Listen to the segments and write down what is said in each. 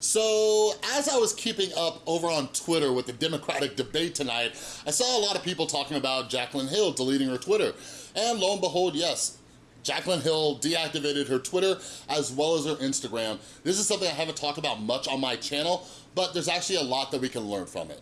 So, as I was keeping up over on Twitter with the Democratic debate tonight, I saw a lot of people talking about Jaclyn Hill deleting her Twitter. And lo and behold, yes, Jaclyn Hill deactivated her Twitter as well as her Instagram. This is something I haven't talked about much on my channel, but there's actually a lot that we can learn from it.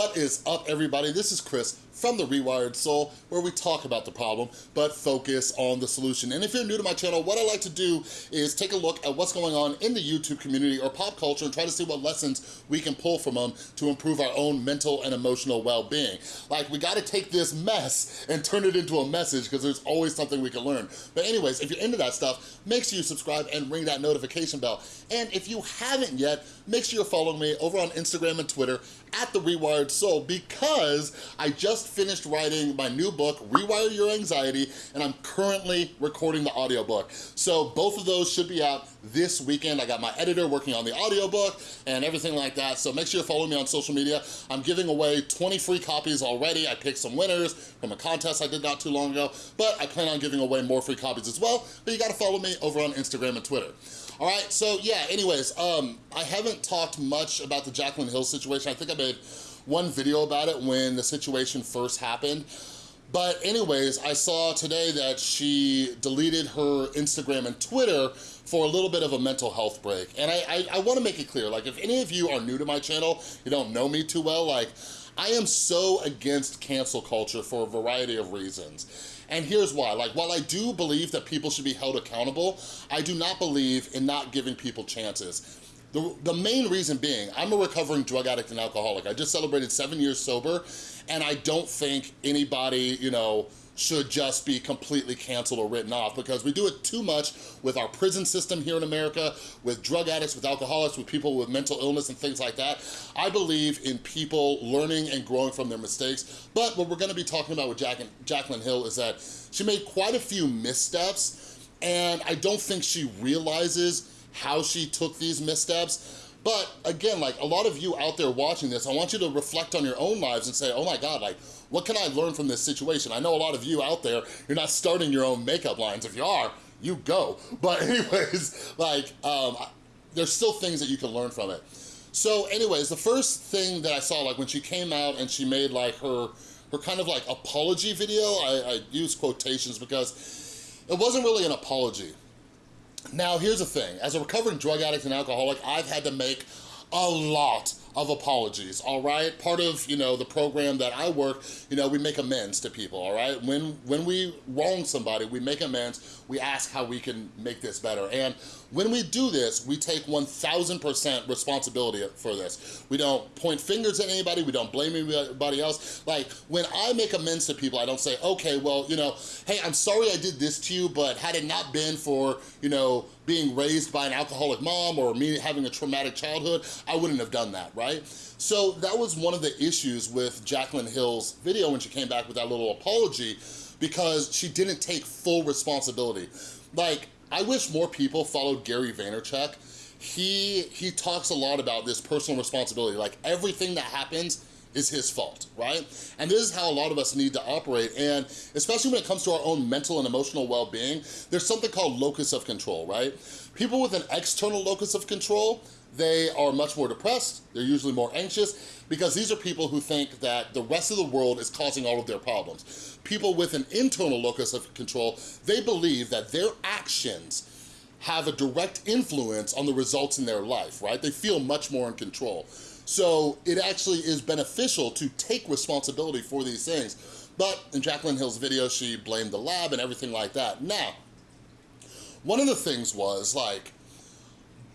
What is up, everybody? This is Chris from The Rewired Soul, where we talk about the problem, but focus on the solution. And if you're new to my channel, what I like to do is take a look at what's going on in the YouTube community or pop culture and try to see what lessons we can pull from them to improve our own mental and emotional well-being. Like, we gotta take this mess and turn it into a message because there's always something we can learn. But anyways, if you're into that stuff, make sure you subscribe and ring that notification bell. And if you haven't yet, make sure you're following me over on Instagram and Twitter at The Rewired Soul because I just finished writing my new book, Rewire Your Anxiety, and I'm currently recording the audiobook. So both of those should be out this weekend. I got my editor working on the audiobook and everything like that. So make sure you're following me on social media. I'm giving away 20 free copies already. I picked some winners from a contest I did not too long ago, but I plan on giving away more free copies as well. But you gotta follow me over on Instagram and Twitter. All right, so yeah, anyways, um, I haven't talked much about the Jaclyn Hill situation. I think I made one video about it when the situation first happened. But anyways, I saw today that she deleted her Instagram and Twitter for a little bit of a mental health break. And I, I, I wanna make it clear, like if any of you are new to my channel, you don't know me too well, like I am so against cancel culture for a variety of reasons. And here's why, like while I do believe that people should be held accountable, I do not believe in not giving people chances. The, the main reason being, I'm a recovering drug addict and alcoholic. I just celebrated seven years sober, and I don't think anybody, you know, should just be completely canceled or written off because we do it too much with our prison system here in America, with drug addicts, with alcoholics, with people with mental illness and things like that. I believe in people learning and growing from their mistakes, but what we're gonna be talking about with Jack Jaclyn Hill is that she made quite a few missteps and I don't think she realizes how she took these missteps. But again, like a lot of you out there watching this, I want you to reflect on your own lives and say, oh my God, like, what can I learn from this situation? I know a lot of you out there, you're not starting your own makeup lines. If you are, you go. But anyways, like, um, there's still things that you can learn from it. So anyways, the first thing that I saw, like when she came out and she made like her, her kind of like apology video, I, I use quotations because it wasn't really an apology. Now, here's the thing. As a recovering drug addict and alcoholic, I've had to make a lot of apologies, all right? Part of, you know, the program that I work, you know, we make amends to people, all right? When, when we wrong somebody, we make amends, we ask how we can make this better. And when we do this, we take 1000% responsibility for this. We don't point fingers at anybody, we don't blame anybody else. Like, when I make amends to people, I don't say, okay, well, you know, hey, I'm sorry I did this to you, but had it not been for, you know, being raised by an alcoholic mom or me having a traumatic childhood, I wouldn't have done that, right? So that was one of the issues with Jaclyn Hill's video when she came back with that little apology because she didn't take full responsibility. Like, I wish more people followed Gary Vaynerchuk. He, he talks a lot about this personal responsibility. Like everything that happens is his fault, right? And this is how a lot of us need to operate. And especially when it comes to our own mental and emotional well-being, there's something called locus of control, right? People with an external locus of control, they are much more depressed, they're usually more anxious, because these are people who think that the rest of the world is causing all of their problems. People with an internal locus of control, they believe that their actions have a direct influence on the results in their life, right? They feel much more in control. So it actually is beneficial to take responsibility for these things. But in Jaclyn Hill's video, she blamed the lab and everything like that. Now, one of the things was like,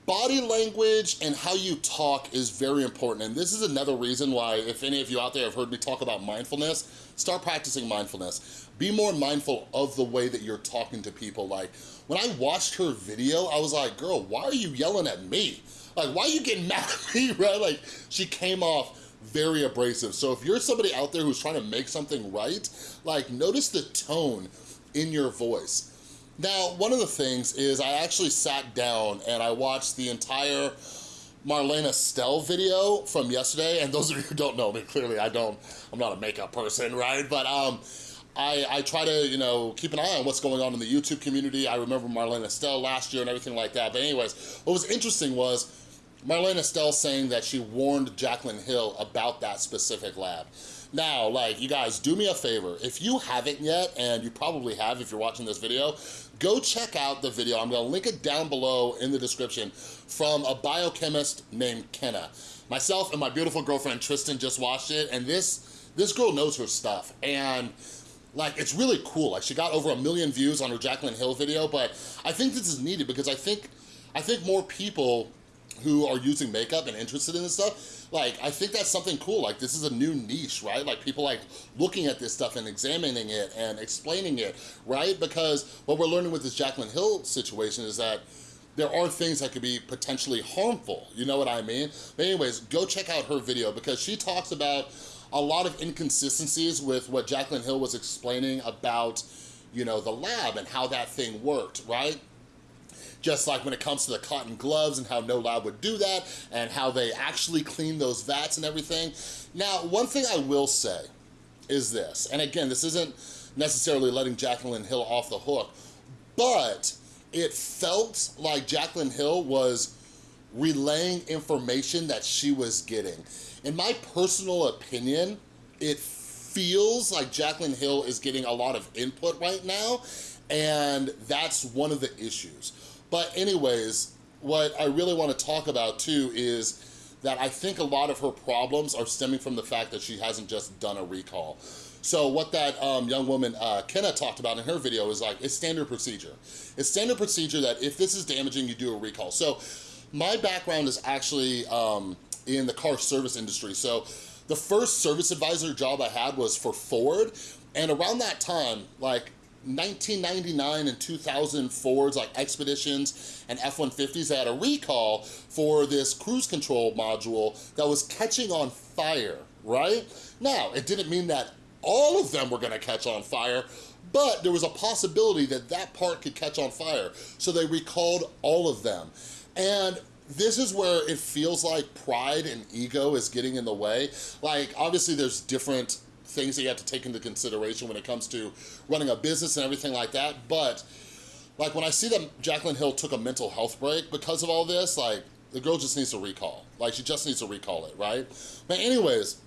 body language and how you talk is very important. And this is another reason why, if any of you out there have heard me talk about mindfulness, start practicing mindfulness. Be more mindful of the way that you're talking to people. Like, when I watched her video, I was like, girl, why are you yelling at me? Like, why are you getting mad at me, right? Like, she came off very abrasive. So if you're somebody out there who's trying to make something right, like, notice the tone in your voice. Now, one of the things is I actually sat down and I watched the entire Marlena Stell video from yesterday, and those of you who don't know me, clearly I don't, I'm not a makeup person, right? But um, I, I try to, you know, keep an eye on what's going on in the YouTube community. I remember Marlena Stell last year and everything like that. But anyways, what was interesting was Marlena Stell saying that she warned Jaclyn Hill about that specific lab. Now, like, you guys, do me a favor. If you haven't yet, and you probably have if you're watching this video, go check out the video. I'm gonna link it down below in the description from a biochemist named Kenna. Myself and my beautiful girlfriend Tristan just watched it, and this, this girl knows her stuff. And like, it's really cool. Like, she got over a million views on her Jaclyn Hill video, but I think this is needed because I think, I think more people who are using makeup and interested in this stuff, like, I think that's something cool. Like, this is a new niche, right? Like, people like looking at this stuff and examining it and explaining it, right? Because what we're learning with this Jaclyn Hill situation is that there are things that could be potentially harmful, you know what I mean? But anyways, go check out her video because she talks about a lot of inconsistencies with what Jaclyn Hill was explaining about, you know, the lab and how that thing worked, right? Just like when it comes to the cotton gloves and how no lab would do that and how they actually clean those vats and everything. Now, one thing I will say is this, and again, this isn't necessarily letting Jaclyn Hill off the hook, but it felt like Jaclyn Hill was relaying information that she was getting. In my personal opinion, it feels like Jaclyn Hill is getting a lot of input right now, and that's one of the issues. But anyways, what I really want to talk about too is that I think a lot of her problems are stemming from the fact that she hasn't just done a recall. So what that um, young woman, uh, Kenna, talked about in her video is like, it's standard procedure. It's standard procedure that if this is damaging, you do a recall. So my background is actually um, in the car service industry. So the first service advisor job I had was for Ford. And around that time, like 1999 and 2000 Fords like Expeditions and F-150s that had a recall for this cruise control module that was catching on fire, right? Now, it didn't mean that all of them were gonna catch on fire, but there was a possibility that that part could catch on fire. So they recalled all of them. And this is where it feels like pride and ego is getting in the way. Like, obviously there's different things that you have to take into consideration when it comes to running a business and everything like that. But like when I see that Jaclyn Hill took a mental health break because of all this, like the girl just needs to recall. Like she just needs to recall it, right? But anyways,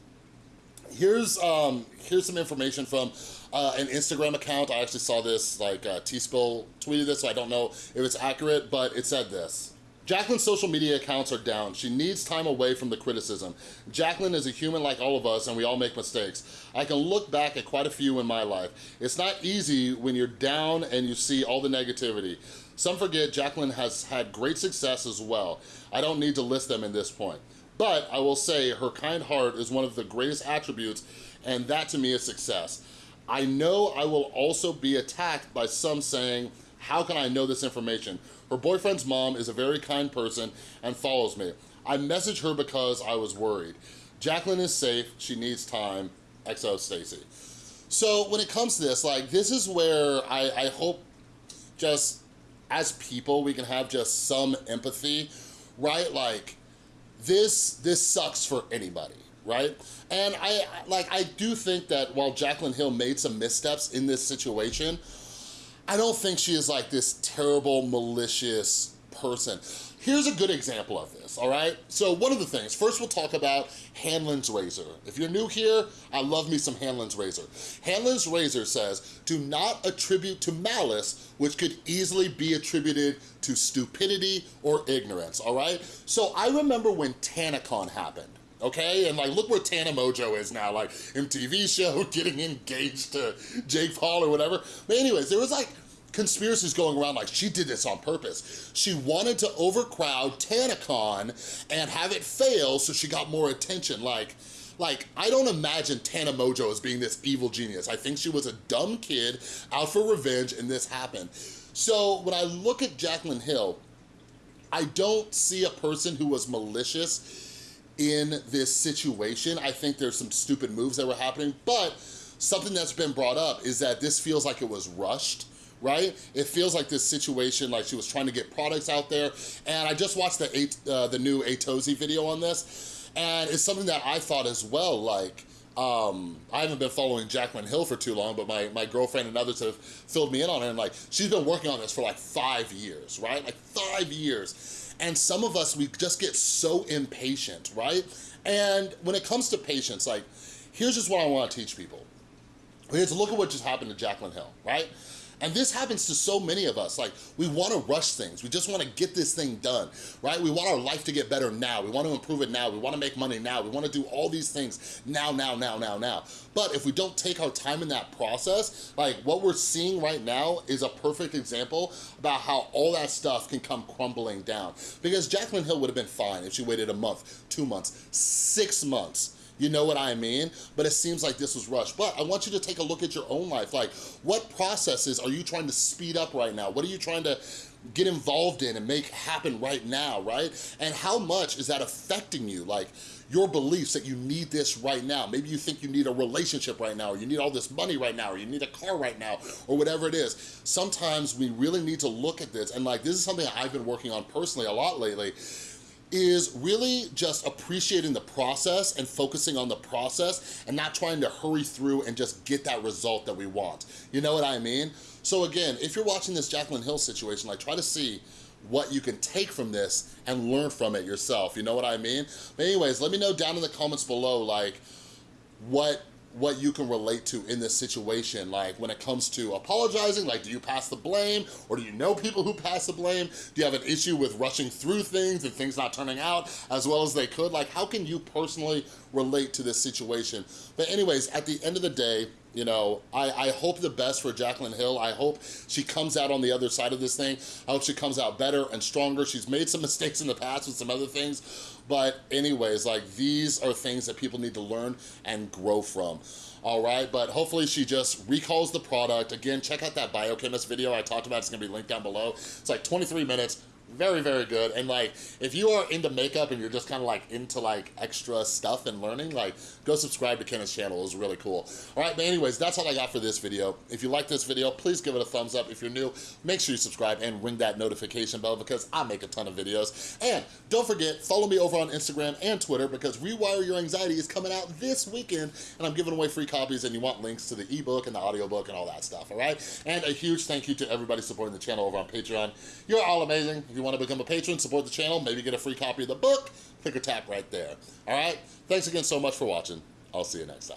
here's um, here's some information from uh, an Instagram account. I actually saw this, like uh, T-Spill tweeted this, so I don't know if it's accurate, but it said this. Jaclyn's social media accounts are down. She needs time away from the criticism. Jaclyn is a human like all of us and we all make mistakes. I can look back at quite a few in my life. It's not easy when you're down and you see all the negativity. Some forget Jaclyn has had great success as well. I don't need to list them in this point. But I will say her kind heart is one of the greatest attributes and that to me is success. I know I will also be attacked by some saying, how can I know this information? Her boyfriend's mom is a very kind person and follows me. I messaged her because I was worried. Jacqueline is safe, she needs time, XO Stacy. So when it comes to this, like this is where I, I hope just as people we can have just some empathy, right? Like this, this sucks for anybody, right? And I like I do think that while Jacqueline Hill made some missteps in this situation, I don't think she is like this terrible, malicious person. Here's a good example of this, all right? So one of the things, first we'll talk about Hanlon's Razor. If you're new here, I love me some Hanlon's Razor. Hanlon's Razor says, do not attribute to malice, which could easily be attributed to stupidity or ignorance, all right? So I remember when TanaCon happened, okay? And like, look where Tana Mongeau is now, like MTV show, getting engaged to Jake Paul or whatever. But anyways, there was like conspiracies going around like she did this on purpose. She wanted to overcrowd TanaCon and have it fail so she got more attention. Like, like, I don't imagine Tana Mongeau as being this evil genius. I think she was a dumb kid out for revenge and this happened. So when I look at Jaclyn Hill, I don't see a person who was malicious in this situation. I think there's some stupid moves that were happening, but something that's been brought up is that this feels like it was rushed right? It feels like this situation, like she was trying to get products out there. And I just watched the, uh, the new Atozy video on this, and it's something that I thought as well, like, um, I haven't been following Jaclyn Hill for too long, but my, my girlfriend and others have filled me in on it. And like, she's been working on this for like five years, right? Like five years. And some of us, we just get so impatient, right? And when it comes to patience, like, here's just what I wanna teach people. To look at what just happened to Jaclyn Hill, right? And this happens to so many of us. Like, we wanna rush things. We just wanna get this thing done, right? We want our life to get better now. We wanna improve it now. We wanna make money now. We wanna do all these things now, now, now, now, now. But if we don't take our time in that process, like what we're seeing right now is a perfect example about how all that stuff can come crumbling down. Because Jacqueline Hill would have been fine if she waited a month, two months, six months you know what I mean? But it seems like this was rushed. But I want you to take a look at your own life. Like, what processes are you trying to speed up right now? What are you trying to get involved in and make happen right now, right? And how much is that affecting you? Like, your beliefs that you need this right now. Maybe you think you need a relationship right now, or you need all this money right now, or you need a car right now, or whatever it is. Sometimes we really need to look at this, and like, this is something I've been working on personally a lot lately, is really just appreciating the process and focusing on the process and not trying to hurry through and just get that result that we want. You know what I mean? So again, if you're watching this Jaclyn Hill situation, like try to see what you can take from this and learn from it yourself. You know what I mean? But anyways, let me know down in the comments below, like, what what you can relate to in this situation. Like when it comes to apologizing, like do you pass the blame or do you know people who pass the blame? Do you have an issue with rushing through things and things not turning out as well as they could? Like how can you personally relate to this situation? But anyways, at the end of the day, you know, I, I hope the best for Jaclyn Hill. I hope she comes out on the other side of this thing. I hope she comes out better and stronger. She's made some mistakes in the past with some other things, but anyways, like these are things that people need to learn and grow from. All right, but hopefully she just recalls the product. Again, check out that biochemist video I talked about. It's gonna be linked down below. It's like 23 minutes very very good. And like if you are into makeup and you're just kind of like into like extra stuff and learning like go subscribe to Kenna's channel. It's really cool. All right but anyways that's all I got for this video. If you like this video please give it a thumbs up. If you're new make sure you subscribe and ring that notification bell because I make a ton of videos. And don't forget follow me over on Instagram and Twitter because Rewire Your Anxiety is coming out this weekend and I'm giving away free copies and you want links to the ebook and the audiobook and all that stuff all right and a huge thank you to everybody supporting the channel over on Patreon. You're all amazing you want to become a patron, support the channel, maybe get a free copy of the book, click or tap right there. All right? Thanks again so much for watching. I'll see you next time.